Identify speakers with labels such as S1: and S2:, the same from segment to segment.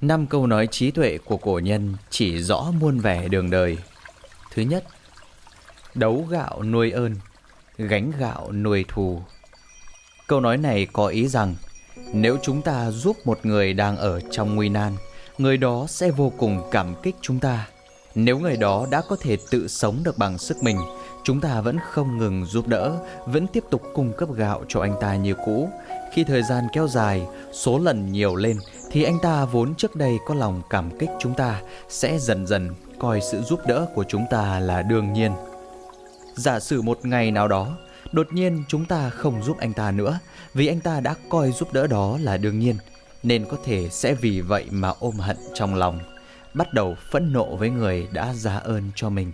S1: Năm câu nói trí tuệ của cổ nhân chỉ rõ muôn vẻ đường đời. Thứ nhất, đấu gạo nuôi ơn, gánh gạo nuôi thù. Câu nói này có ý rằng nếu chúng ta giúp một người đang ở trong nguy nan, người đó sẽ vô cùng cảm kích chúng ta. Nếu người đó đã có thể tự sống được bằng sức mình, chúng ta vẫn không ngừng giúp đỡ, vẫn tiếp tục cung cấp gạo cho anh ta như cũ. Khi thời gian kéo dài, số lần nhiều lên thì anh ta vốn trước đây có lòng cảm kích chúng ta sẽ dần dần coi sự giúp đỡ của chúng ta là đương nhiên. Giả sử một ngày nào đó, đột nhiên chúng ta không giúp anh ta nữa vì anh ta đã coi giúp đỡ đó là đương nhiên, nên có thể sẽ vì vậy mà ôm hận trong lòng, bắt đầu phẫn nộ với người đã ra ơn cho mình.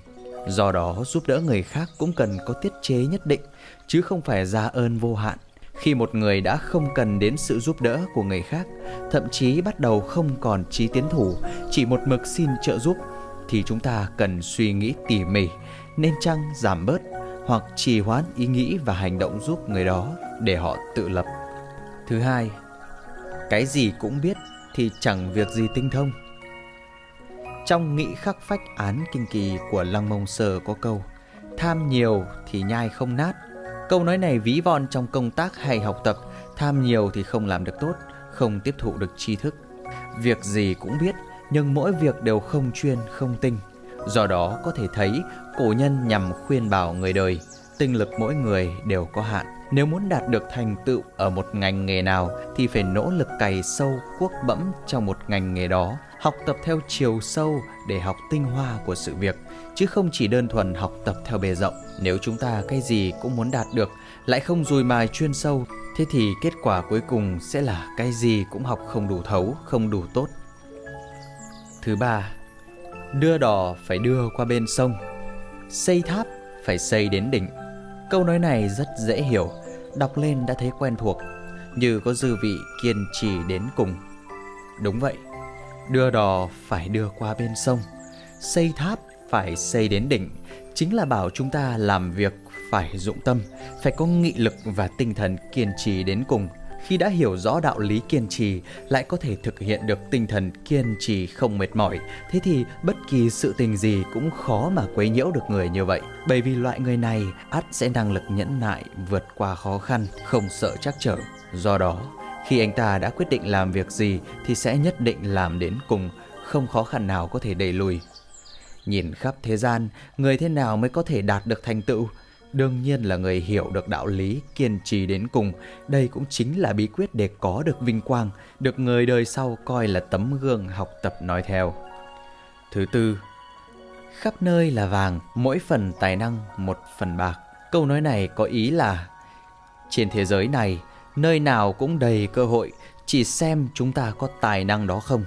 S1: Do đó giúp đỡ người khác cũng cần có tiết chế nhất định, chứ không phải ra ơn vô hạn. Khi một người đã không cần đến sự giúp đỡ của người khác, thậm chí bắt đầu không còn trí tiến thủ, chỉ một mực xin trợ giúp, thì chúng ta cần suy nghĩ tỉ mỉ, nên chăng giảm bớt hoặc trì hoãn ý nghĩ và hành động giúp người đó để họ tự lập. Thứ hai, cái gì cũng biết thì chẳng việc gì tinh thông. Trong nghị khắc phách án kinh kỳ của Lăng Mông Sơ có câu Tham nhiều thì nhai không nát. Câu nói này ví von trong công tác hay học tập Tham nhiều thì không làm được tốt Không tiếp thụ được tri thức. Việc gì cũng biết Nhưng mỗi việc đều không chuyên, không tinh. Do đó có thể thấy cổ nhân nhằm khuyên bảo người đời Tinh lực mỗi người đều có hạn. Nếu muốn đạt được thành tựu ở một ngành nghề nào Thì phải nỗ lực cày sâu, cuốc bẫm trong một ngành nghề đó học tập theo chiều sâu để học tinh hoa của sự việc chứ không chỉ đơn thuần học tập theo bề rộng. Nếu chúng ta cái gì cũng muốn đạt được lại không dùi mài chuyên sâu thế thì kết quả cuối cùng sẽ là cái gì cũng học không đủ thấu không đủ tốt. Thứ ba đưa đò phải đưa qua bên sông. Xây tháp phải xây đến đỉnh câu nói này rất dễ hiểu, đọc lên đã thấy quen thuộc, như có dư vị kiên trì đến cùng. Đúng vậy, Đưa đò phải đưa qua bên sông, Xây tháp phải xây đến đỉnh, Chính là bảo chúng ta làm việc phải dụng tâm, Phải có nghị lực và tinh thần kiên trì đến cùng. Khi đã hiểu rõ đạo lý kiên trì Lại có thể thực hiện được tinh thần kiên trì không mệt mỏi Thế thì bất kỳ sự tình gì cũng khó mà quấy nhiễu được người như vậy Bởi vì loại người này ắt sẽ năng lực nhẫn nại vượt qua khó khăn Không sợ chắc trở Do đó khi anh ta đã quyết định làm việc gì thì sẽ nhất định làm đến cùng, không khó khăn nào có thể đẩy lùi. Nhìn khắp thế gian, người thế nào mới có thể đạt được thành tựu? Đương nhiên là người hiểu được đạo lý, kiên trì đến cùng. Đây cũng chính là bí quyết để có được vinh quang, được người đời sau coi là tấm gương học tập nói theo. Thứ tư, khắp nơi là vàng, mỗi phần tài năng một phần bạc. Câu nói này có ý là trên thế giới này nơi nào cũng đầy cơ hội, chỉ xem chúng ta có tài năng đó không.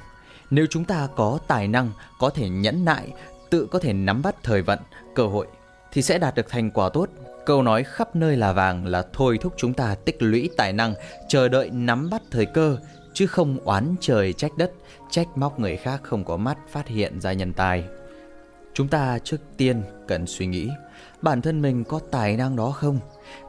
S1: Nếu chúng ta có tài năng, có thể nhẫn nại, tự có thể nắm bắt thời vận, cơ hội, thì sẽ đạt được thành quả tốt. Câu nói khắp nơi là vàng là thôi thúc chúng ta tích lũy tài năng, chờ đợi nắm bắt thời cơ, chứ không oán trời trách đất, trách móc người khác không có mắt phát hiện ra nhân tài. Chúng ta trước tiên cần suy nghĩ bản thân mình có tài năng đó không?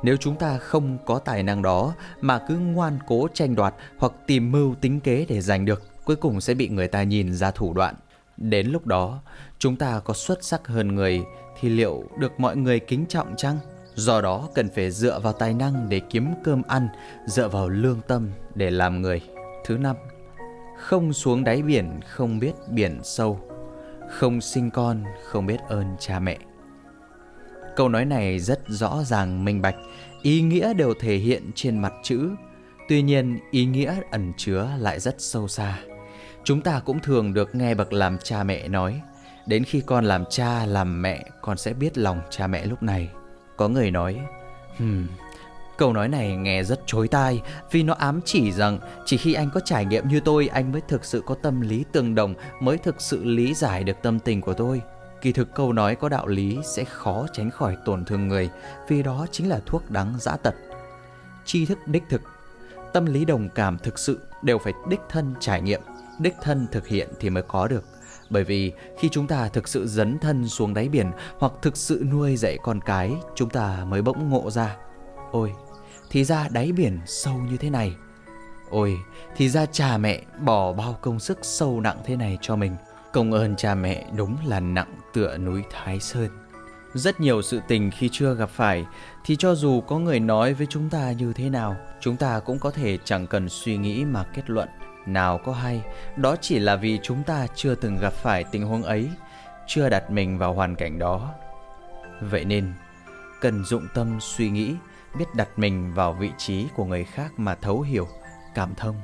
S1: Nếu chúng ta không có tài năng đó mà cứ ngoan cố tranh đoạt hoặc tìm mưu tính kế để giành được, cuối cùng sẽ bị người ta nhìn ra thủ đoạn. Đến lúc đó, chúng ta có xuất sắc hơn người thì liệu được mọi người kính trọng chăng? Do đó cần phải dựa vào tài năng để kiếm cơm ăn, dựa vào lương tâm để làm người. Thứ năm, không xuống đáy biển không biết biển sâu, không sinh con không biết ơn cha mẹ. Câu nói này rất rõ ràng minh bạch, ý nghĩa đều thể hiện trên mặt chữ. Tuy nhiên, ý nghĩa ẩn chứa lại rất sâu xa. Chúng ta cũng thường được nghe bậc làm cha mẹ nói, đến khi con làm cha làm mẹ, con sẽ biết lòng cha mẹ lúc này. Có người nói, hmm, Câu nói này nghe rất chối tai vì nó ám chỉ rằng chỉ khi anh có trải nghiệm như tôi anh mới thực sự có tâm lý tương đồng, mới thực sự lý giải được tâm tình của tôi. Kỳ thực câu nói có đạo lý sẽ khó tránh khỏi tổn thương người vì đó chính là thuốc đắng dã tật. Tri thức đích thực, tâm lý đồng cảm thực sự đều phải đích thân trải nghiệm, đích thân thực hiện thì mới có được. Bởi vì khi chúng ta thực sự dấn thân xuống đáy biển hoặc thực sự nuôi dạy con cái, chúng ta mới bỗng ngộ ra. Ôi, thì ra đáy biển sâu như thế này. Ôi, thì ra cha mẹ bỏ bao công sức sâu nặng thế này cho mình. Công ơn cha mẹ đúng là nặng tựa núi Thái Sơn. Rất nhiều sự tình khi chưa gặp phải thì cho dù có người nói với chúng ta như thế nào, chúng ta cũng có thể chẳng cần suy nghĩ mà kết luận. Nào có hay, đó chỉ là vì chúng ta chưa từng gặp phải tình huống ấy, chưa đặt mình vào hoàn cảnh đó. Vậy nên, cần dụng tâm suy nghĩ, biết đặt mình vào vị trí của người khác mà thấu hiểu, cảm thông